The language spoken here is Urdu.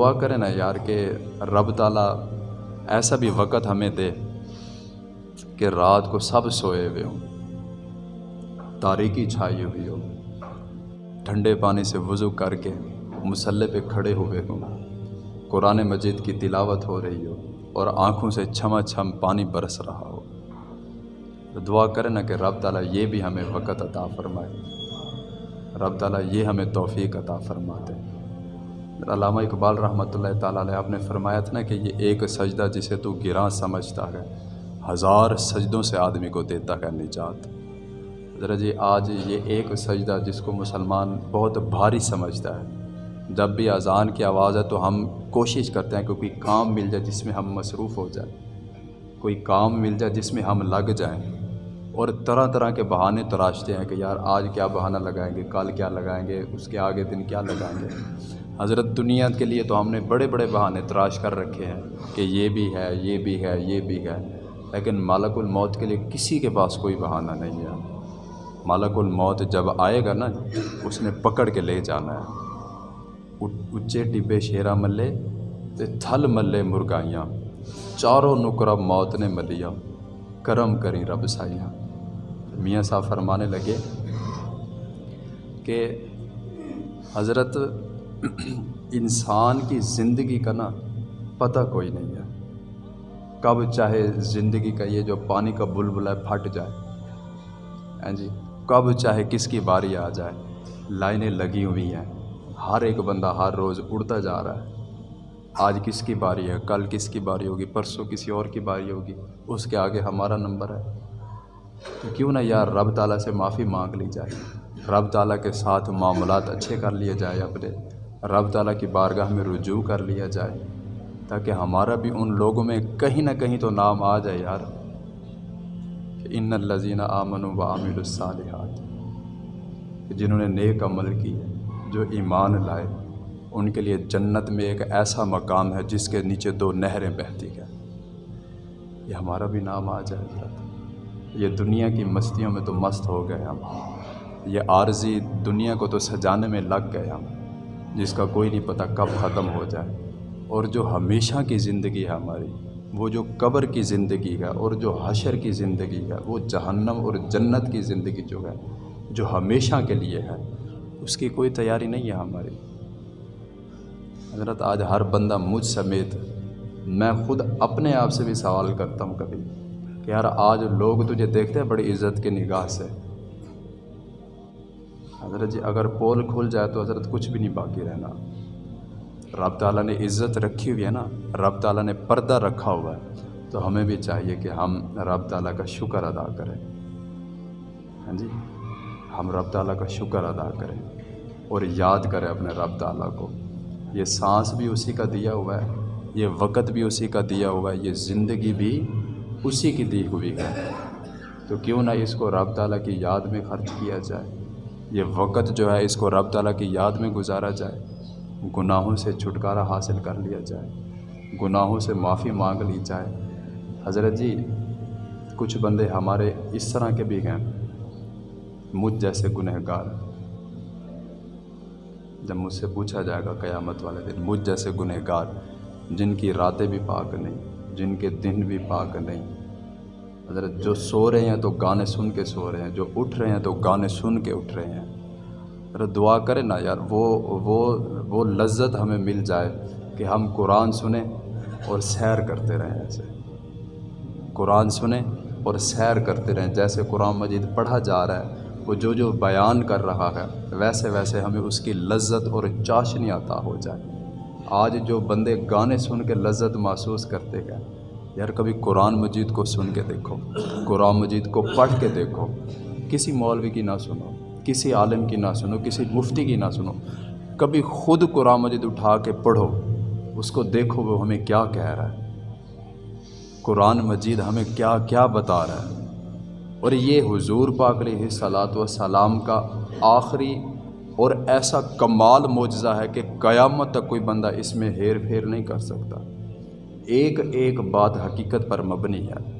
دعا کریں نا یار کہ رب تعالیٰ ایسا بھی وقت ہمیں دے کہ رات کو سب سوئے ہوئے ہوں، تاریکی چھائی ہوئی ہو، ٹھنڈے پانی سے وضو کر کے مسلح پہ کھڑے ہوئے ہوں، قرآن مجید کی تلاوت ہو رہی ہو اور آنکھوں سے چھما چھم پانی برس رہا ہو۔ تو دعا کریں نا کہ رب تعالیٰ یہ بھی ہمیں وقت عطا فرمائے۔ رب تعالیٰ یہ ہمیں توفیق عطا فرماتے۔ علامہ اقبال رحمۃ اللہ تعالیٰ علیہ، آپ نے فرمایا تھا نا کہ یہ ایک سجدہ جسے تو گراں سمجھتا ہے، ہزار سجدوں سے آدمی کو دیتا ہے نجات۔ ذرا جی آج یہ ایک سجدہ جس کو مسلمان بہت بھاری سمجھتا ہے۔ جب بھی اذان کی آواز ہے تو ہم کوشش کرتے ہیں کہ کوئی کام مل جائے جس میں ہم مصروف ہو جائیں۔ کوئی کام مل جائے جس میں ہم لگ جائیں۔ اور طرح طرح کے بہانے تراشتے ہیں کہ یار، آج کیا بہانہ لگائیں گے، کل کیا لگائیں گے، اس کے آگے دن کیا لگائیں گے۔ حضرت دنیا کے لیے تو ہم نے بڑے بڑے بہانے تراش کر رکھے ہیں کہ یہ بھی ہے، یہ بھی ہے، یہ بھی ہے۔ لیکن مالک الموت کے لیے کسی کے پاس کوئی بہانہ نہیں ہے۔ مالک الموت جب آئے گا نا، اس نے پکڑ کے لے جانا ہے۔ اچے ڈبے شیرا ملے تے تھل ملے مرگائیاں چاروں نکرہ موت نے ملیا کرم کری رب سائیاں۔ میاں صاحب فرمانے لگے کہ حضرت انسان کی زندگی کا نا پتہ کوئی نہیں ہے۔ کب چاہے زندگی کا یہ جو پانی کا بلبل ہے پھٹ جائے۔ ہاں جی کب چاہے کس کی باری آ جائے۔ لائنیں لگی ہوئی ہیں۔ ہر ایک بندہ ہر روز اڑتا جا رہا ہے۔ آج کس کی باری ہے؟ کل کس کی باری ہوگی؟ پرسوں کسی اور کی باری ہوگی؟ اس کے آگے ہمارا نمبر ہے۔ تو کیوں نہ یار رب تعالیٰ سے معافی مانگ لی جائے۔ رب تعالیٰ کے ساتھ معاملات اچھے کر لیے جائے اپنے۔ رب تعالیٰ کی بارگاہ میں رجوع کر لیا جائے، تاکہ ہمارا بھی ان لوگوں میں کہیں نہ کہیں تو نام آ جائے یار کہ ان الزین آمن و عامل الصالحات جنہوں نے نیک عمل کی ہے، جو ایمان لائے، ان کے لیے جنت میں ایک ایسا مقام ہے جس کے نیچے دو نہریں بہتی ہیں۔ یہ ہمارا بھی نام آ جائے گا یہ دنیا کی مستیوں میں تو مست ہو گئے ہم۔ یہ عارضی دنیا کو تو سجانے میں لگ گئے ہم۔ جس کا کوئی نہیں پتہ کب ختم ہو جائے۔ اور جو ہمیشہ کی زندگی ہے ہماری، وہ جو قبر کی زندگی ہے اور جو حشر کی زندگی ہے، وہ جہنم اور جنت کی زندگی جو ہے، جو ہمیشہ کے لیے ہے، اس کی کوئی تیاری نہیں ہے ہماری۔ حضرت، آج ہر بندہ مجھ سمیت، میں خود اپنے آپ سے بھی سوال کرتا ہوں کبھی کہ یار، آج لوگ تجھے دیکھتے ہیں، بڑی عزت کی نگاہ سے۔ حضرت جی اگر پول کھل جائے تو حضرت کچھ بھی نہیں باقی رہنا۔ رب تعالیٰ نے عزت رکھی ہوئی ہے نا، رب تعالیٰ نے پردہ رکھا ہوا ہے۔ تو ہمیں بھی چاہیے کہ ہم رب تعالیٰ کا شکر ادا کریں۔ ہاں جی ہم رب تعالیٰ کا شکر ادا کریں اور یاد کریں اپنے رب تعالیٰ کو۔ یہ سانس بھی اسی کا دیا ہوا ہے، یہ وقت بھی اسی کا دیا ہوا ہے، یہ زندگی بھی اسی کی دی ہوئی ہے۔ تو کیوں نہ اس کو رب تعالیٰ کی یاد میں خرچ کیا جائے۔ یہ وقت جو ہے اس کو رب تعالیٰ کی یاد میں گزارا جائے، گناہوں سے چھٹکارا حاصل کر لیا جائے، گناہوں سے معافی مانگ لی جائے۔ حضرت جی کچھ بندے ہمارے اس طرح کے بھی ہیں، مجھ جیسے گنہ گار جب مجھ سے پوچھا جائے گا قیامت والے دن، مجھ جیسے گنہ گار جن کی راتیں بھی پاک نہیں، جن کے دن بھی پاک نہیں حضرت، جو سو رہے ہیں تو گانے سن کے سو رہے ہیں، جو اٹھ رہے ہیں تو گانے سن کے اٹھ رہے ہیں۔ حضرت دعا کریں نا یار، وہ وہ وہ لذت ہمیں مل جائے کہ ہم قرآن سنیں اور سیر کرتے رہیں ایسے۔ قرآن سنیں اور سیر کرتے رہیں، جیسے قرآن مجید پڑھا جا رہا ہے، وہ جو جو بیان کر رہا ہے، ویسے ویسے ہمیں اس کی لذت اور چاشنی عطا ہو جائے۔ آج جو بندے گانے سن کے لذت محسوس کرتے گئے یار کبھی قرآن مجید کو سن کے دیکھو، قرآن مجید کو پڑھ کے دیکھو۔ کسی مولوی کی نہ سنو، کسی عالم کی نہ سنو، کسی مفتی کی نہ سنو۔ کبھی خود قرآن مجید اٹھا کے پڑھو، اس کو دیکھو وہ ہمیں کیا کہہ رہا ہے۔ قرآن مجید ہمیں کیا کیا بتا رہا ہے۔ اور یہ حضور پاک علیہ صلاۃ و سلام کا آخری اور ایسا کمال معجزہ ہے کہ قیامت تک کوئی بندہ اس میں ہیر پھیر نہیں کر سکتا۔ ایک ایک بات حقیقت پر مبنی ہے۔